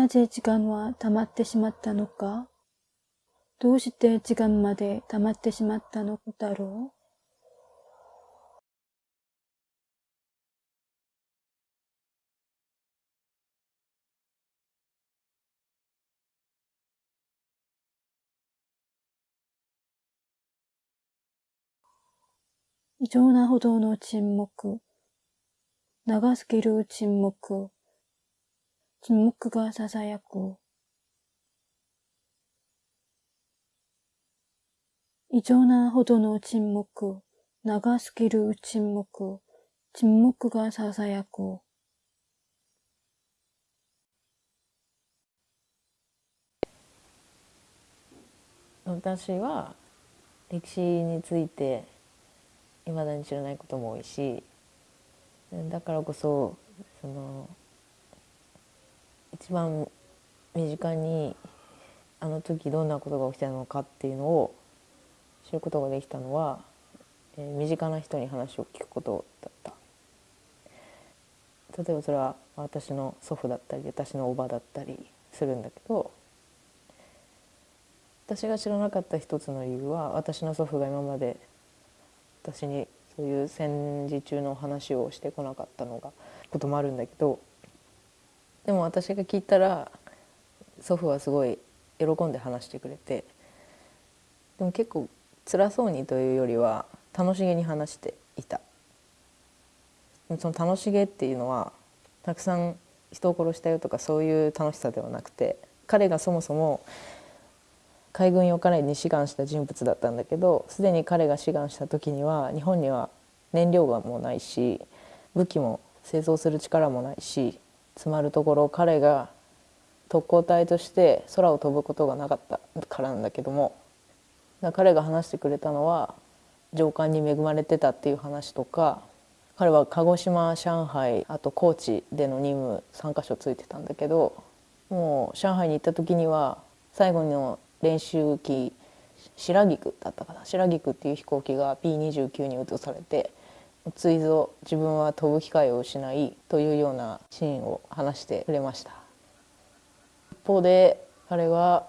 なぜ時間は溜まってしまったのか？どうして時間まで溜まってしまったのだろう？異常なほどの沈黙。長すぎる沈黙。沈黙が囁く。異常なほどの沈黙。長すぎる沈黙。沈黙が囁く。私は歴史についていまだに知らないことも多いしだからこそその一番身近にあの時どんなことが起きたのかっていうのを知ることができたのは、えー、身近な人に話を聞くことだった。例えばそれは私の祖父だったり私のおばだったりするんだけど私が知らなかった一つの理由は私の祖父が今まで私にそういう戦時中の話をしてこなかったのがこともあるんだけどでも私が聞いたら祖父はすごい喜んで話してくれてでも結構辛そうにというよりは楽しげに話していた。その楽しげっていうのはたくさん人を殺したよとかそういう楽しさではなくて彼がそもそも海軍用カレーに志願した人物だったんだけどすでに彼が志願した時には日本には燃料がもうないし武器も製造する力もないしつまるところ彼が特攻隊として空を飛ぶことがなかったからなんだけども彼が話してくれたのは上官に恵まれてたっていう話とか彼は鹿児島上海あと高知での任務3か所ついてたんだけどもう上海に行った時には最後の練習機白菊だったかな白菊っていう飛行機が P29 に移されてついぞ自分は飛ぶ機会を失いというようなシーンを話してくれました。一方で彼は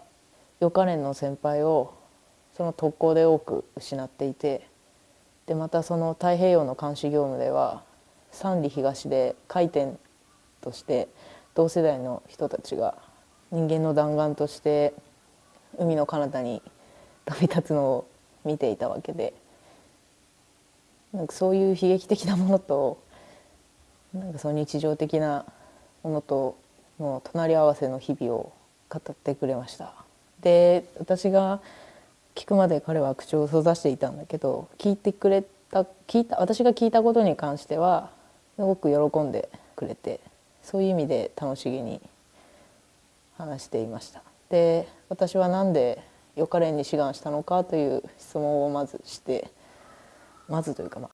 予科練の先輩をその特攻で多く失っていてでまたその太平洋の監視業務では三里東で回転として同世代の人たちが人間の弾丸として海の彼方に飛び立つのを見ていたわけでなんかそういう悲劇的なものとなんかその日常的なものとの隣り合わせの日々を語ってくれました。で私が聞くまで彼は口を閉ざしていたんだけど聞いてくれた聞いた私が聞いたことに関してはすごく喜んでくれてそういう意味で楽しげに話していました。で私は何で予科練に志願したのかという質問をまずしてまずというかまあ